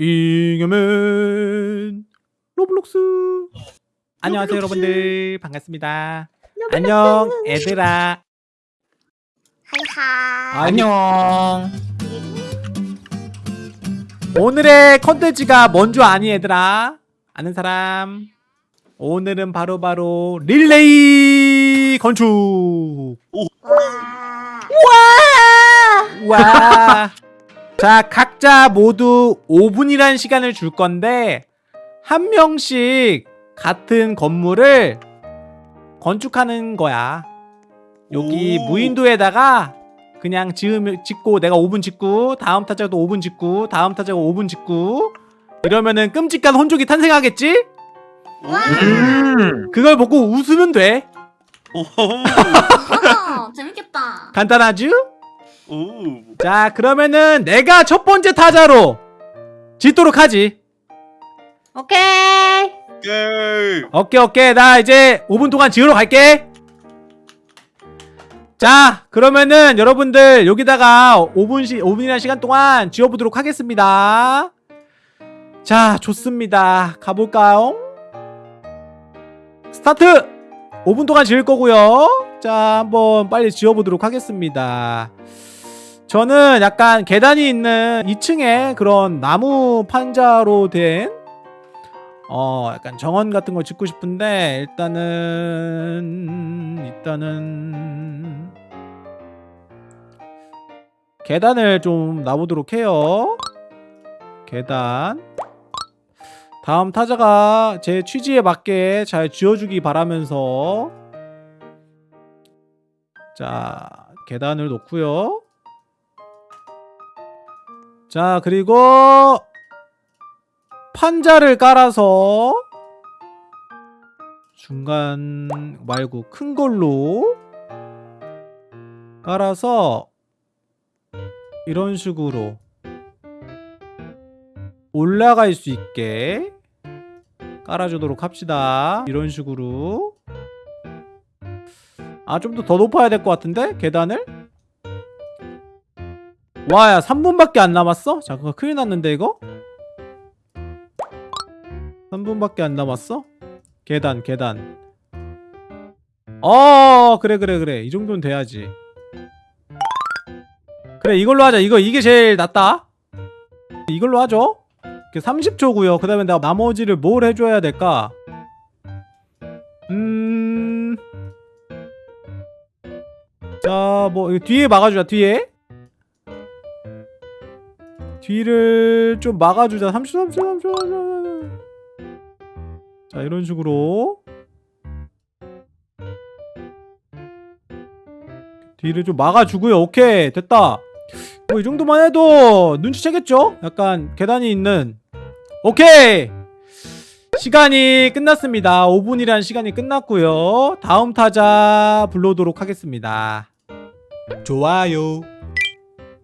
잉여맨 로블록스. 안녕하세요 여러분들. 반갑습니다. 안녕 애들아. 하이하. 안녕. 오늘의 컨텐츠가 뭔 줄 아니 얘들아? 아는 사람? 오늘은 바로바로 릴레이 건축. 와. 와. 자, 각자 모두 5분이란 시간을 줄 건데 한 명씩 같은 건물을 건축하는 거야. 여기 오. 무인도에다가 그냥 지으면 짓고 내가 5분 짓고 다음 타자도 5분 짓고 다음 타자가 5분 짓고 이러면은 끔찍한 혼족이 탄생하겠지? 음. 그걸 보고 웃으면 돼. 오. 어, 재밌겠다. 간단하죠? 오. 자, 그러면은 내가 첫 번째 타자로 짓도록 하지. 오케이. 오케이. 오케이 오케이 나 이제 5분 동안 지으러 갈게 자 그러면은 여러분들 여기다가 5분씩 5분이라는 시간 동안 지어보도록 하겠습니다 자 좋습니다 가볼까요 스타트 5분 동안 지을 거고요 자 한번 빨리 지어보도록 하겠습니다 저는 약간 계단이 있는 2층에 그런 나무 판자로 된 어 약간 정원 같은 걸 짓고 싶은데 일단은 일단은 계단을 좀 놔보도록 해요. 계단. 다음 타자가 제 취지에 맞게 잘 지어주기 바라면서 자 계단을 놓고요 자 그리고 판자를 깔아서 중간 말고 큰 걸로 깔아서 이런 식으로 올라갈 수 있게 깔아주도록 합시다. 이런 식으로. 아 좀 더더 높아야 될 것 같은데? 계단을 와야 3분밖에 안 남았어? 잠깐 큰일 났는데 이거? 3분밖에 안 남았어? 계단 계단. 어 그래 그래 그래. 이 정도는 돼야지. 그래 이걸로 하자. 이거 이게 제일 낫다. 이걸로 하죠. 30초고요 그 다음에 나 나머지를 뭘 해줘야 될까? 음... 자뭐 뒤에 막아주자 뒤에 뒤를 좀 막아주자. 30초 30초 30초 자 이런 식으로. 뒤를 좀 막아주고요. 오케이 됐다. 뭐 이 정도만 해도 눈치채겠죠? 약간 계단이 있는. 오케이! 시간이 끝났습니다. 5분이란 시간이 끝났고요. 다음 타자 불러오도록 하겠습니다. 좋아요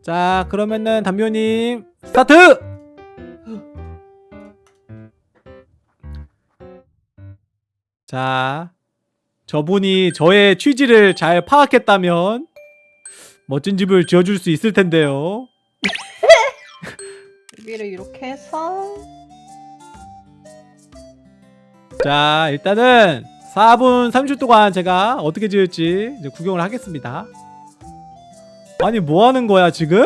자 그러면은 담요님 스타트! 자, 저분이 저의 취지를 잘 파악했다면 멋진 집을 지어줄 수 있을 텐데요. 여기를 이렇게 해서 자, 일단은 4분 30초 동안 제가 어떻게 지을지 이제 구경을 하겠습니다. 아니, 뭐 하는 거야, 지금?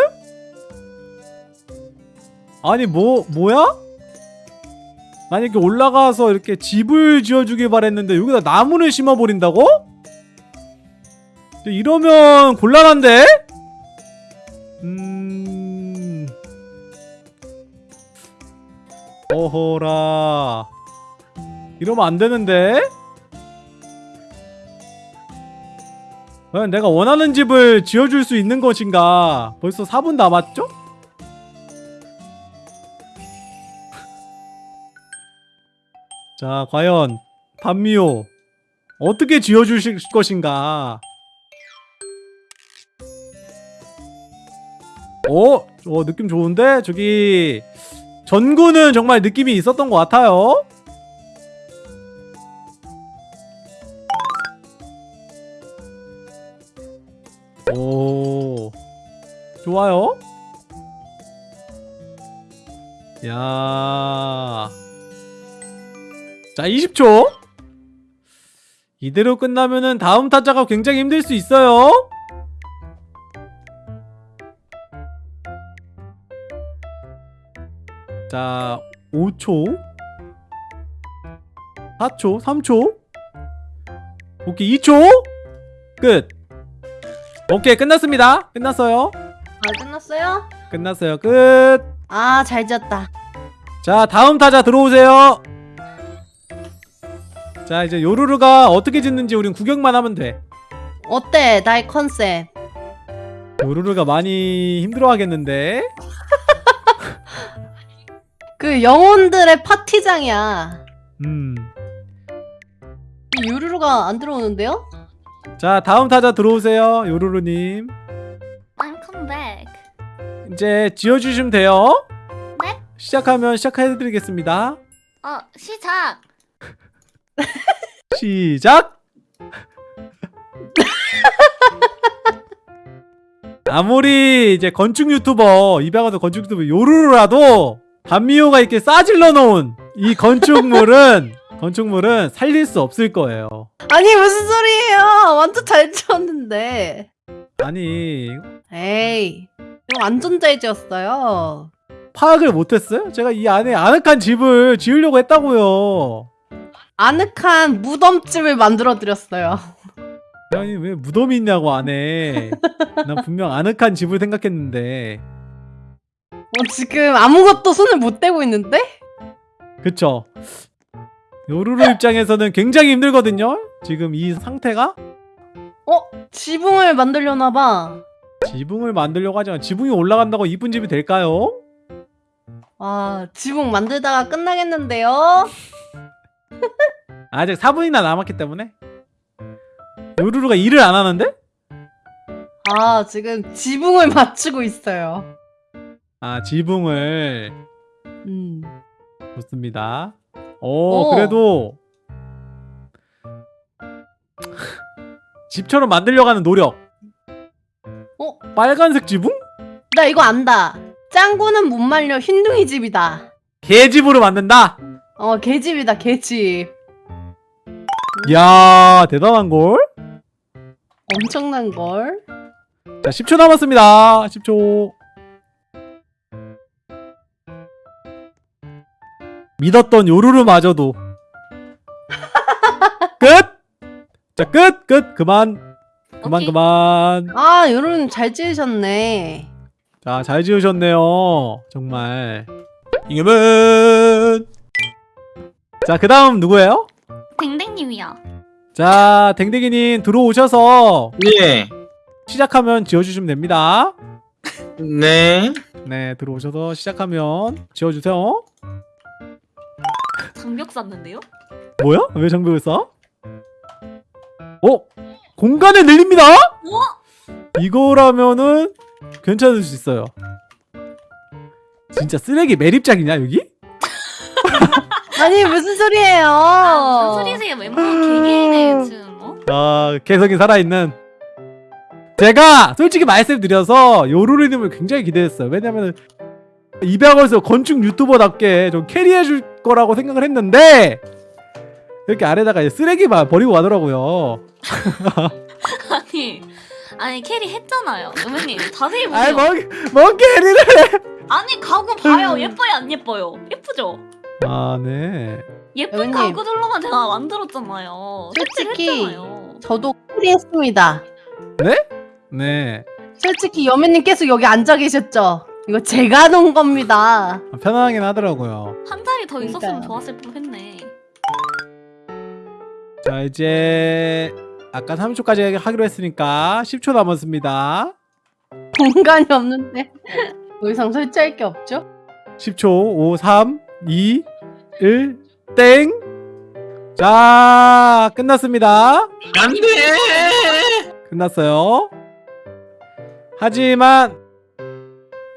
아니, 뭐, 뭐야? 아니 이렇게 올라가서 이렇게 집을 지어주길 바랬는데 여기다 나무를 심어버린다고? 이러면 곤란한데? 음... 어허라 이러면 안 되는데? 과연 내가 원하는 집을 지어줄 수 있는 것인가 벌써 4분 남았죠? 자 과연 반미호 어떻게 지어주실 것인가 어? 어 느낌 좋은데? 저기 전구는 정말 느낌이 있었던 것 같아요 좋아요 야. 자, 20초. 이대로 끝나면은 다음 타자가 굉장히 힘들 수 있어요. 자, 5초. 4초, 3초. 오케이, 2초. 끝. 오케이, 끝났습니다. 끝났어요. 아 끝났어요? 끝났어요. 끝. 아잘 지었다. 자 다음 타자 들어오세요 자 이제 요루루가 어떻게 짓는지 우린 구경만 하면 돼 어때 나의 컨셉? 요루루가 많이 힘들어하겠는데 그 영혼들의 파티장이야. 음자 이 유루루가 안 들어오는데요? 다음 타자 들어오세요 요루루님. 이제 지어주시면 돼요 네? 시작하면 시작해드리겠습니다 어, 시작. 시작 아무리 이제 건축 유튜버 입양하던 건축 유튜버 요루루라도 단미호가 이렇게 싸질러 놓은 이 건축물은 건축물은 살릴 수 없을 거예요 아니 무슨 소리예요? 완전 잘 지었는데. 아니 에이 이거 완전 잘 지었어요. 파악을 못했어요? 제가 이 안에 아늑한 집을 지으려고 했다고요 아늑한 무덤집을 만들어 드렸어요. 아니 왜 무덤이 있냐고 안에 난 분명 아늑한 집을 생각했는데 어, 지금 아무것도 손을 못 대고 있는데? 그쵸 요루루 입장에서는 굉장히 힘들거든요 지금 이 상태가 어 지붕을 만들려나 봐. 지붕을 만들려고 하지만 지붕이 올라간다고 이쁜 집이 될까요? 와 지붕 만들다가 끝나겠는데요? 아직 4분이나 남았기 때문에 요루루가 일을 안 하는데? 아 지금 지붕을 맞추고 있어요. 아 지붕을 음. 좋습니다 오 오. 그래도 집처럼 만들려고 하는 노력 어? 빨간색 지붕? 나 이거 안다. 짱구는 못 말려 흰둥이 집이다. 개집으로 만든다? 어 개집이다 개집. 이야 대단한걸? 엄청난 걸. 자 10초 남았습니다 10초 믿었던 요루루마저도 끝! 자 끝! 끝! 그만 그만 오케이. 그만 아 여러분 잘 지으셨네. 자 잘 지으셨네요 정말 잉여맨 자그 다음 누구예요? 댕댕님이야. 자 댕댕이님 들어오셔서 예. 시작하면 지어주시면 됩니다 네. 네 들어오셔서 시작하면 지어주세요 장벽 쌌는데요? 뭐야? 왜 장벽을 쏴? 어? 공간을 늘립니다? 우와! 이거라면은 괜찮을 수 있어요 진짜 쓰레기 매립장이냐 여기? 아니 무슨 소리예요? 아, 무슨 소리세요? 멤버 개개인의 지금 어? 아 개성이 살아있는 제가 솔직히 말씀드려서 요루루님을 굉장히 기대했어요 왜냐면은 이 분야에서 건축 유튜버답게 좀 carry해줄 거라고 생각을 했는데 이렇게 아래다가 쓰레기만 버리고 가더라고요 아니, 아니 carry 했잖아요. 여매님 자세히 보세요. 뭐, 뭔 carry를 아니 가구 봐요. 예뻐요 안 예뻐요? 예쁘죠? 아 네 예쁜 여매님. 가구 들로만 제가 만들었잖아요. 솔직히. 저도 캐리했습니다. 네. 솔직히 여매님 계속 여기 앉아 계셨죠? 이거 제가 놓은 겁니다. 편안하긴 하더라고요 한 자리 더 있었으면 그러니까요. 좋았을 뻔했네. 자 이제 아까 30초까지 하기로 했으니까 10초 남았습니다 공간이 없는데 더 이상 설치할 게 없죠? 10초 5 3 2 1 땡! 자 끝났습니다 안 돼. 끝났어요 하지만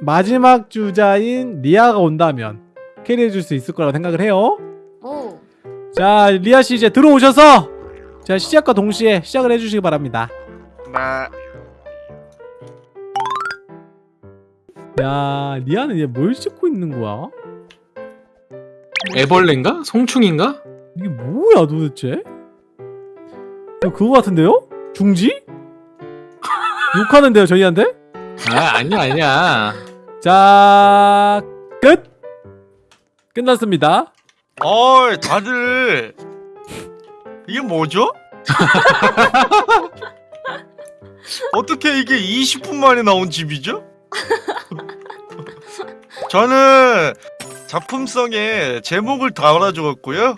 마지막 주자인 리아가 온다면 캐리해줄 수 있을 거라고 생각을 해요 오. 자 리아씨 이제 들어오셔서 자 시작과 동시에 시작을 해주시기 바랍니다 나. 야 리아는 얘뭘 찍고 있는 거야? 애벌레인가? 송충인가? 이게 뭐야 도대체? 이거 그거 같은데요? 중지? 욕하는데요 저희한테? 아 아니야 아니야. 자 끝! 끝났습니다 어이 다들 이게 뭐죠? 어떻게 이게 20분 만에 나온 집이죠? 저는 작품성에 제목을 달아주었고요.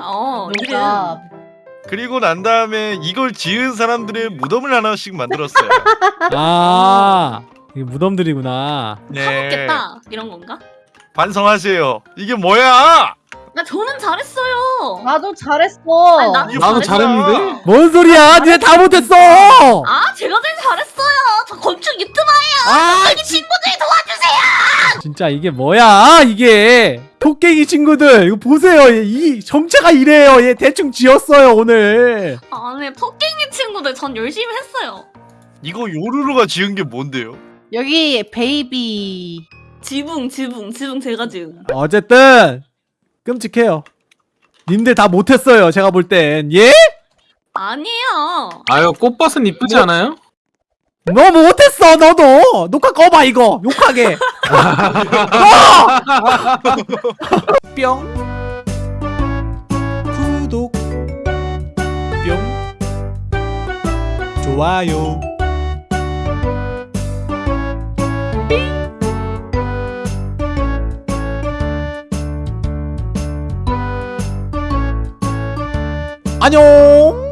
어 이름. 그리고 난 다음에 이걸 지은 사람들의 무덤을 하나씩 만들었어요. 아 이게 무덤들이구나 네. 파먹겠다 이런 건가? 반성하세요. 이게 뭐야? 나 저는 잘했어요. 나도 잘했어. 아니, 나도 나도. 잘했는데. 뭔 소리야 니네 다 못했어 아 제가 제일 잘했어요. 저 건축 유튜버예요. 아 여기 친구들 도와주세요. 진짜 이게 뭐야 이게 토깽이 친구들 이거 보세요 얘, 이 정체가 이래요 얘 대충 지었어요 오늘 아네 토깽이 친구들 전 열심히 했어요. 이거 요루루가 지은 게 뭔데요? 여기 베이비. 지붕 지붕 지붕 제가 지은. 어쨌든 끔찍해요 님들 다 못했어요 제가 볼 땐 예? 아니에요. 아유 꽃밭은 이쁘지 뭐- 않아요? 너 못했어 너도 녹화 꺼봐 이거 욕하게 꺼! 뿅 구독 뿅 좋아요 안녕.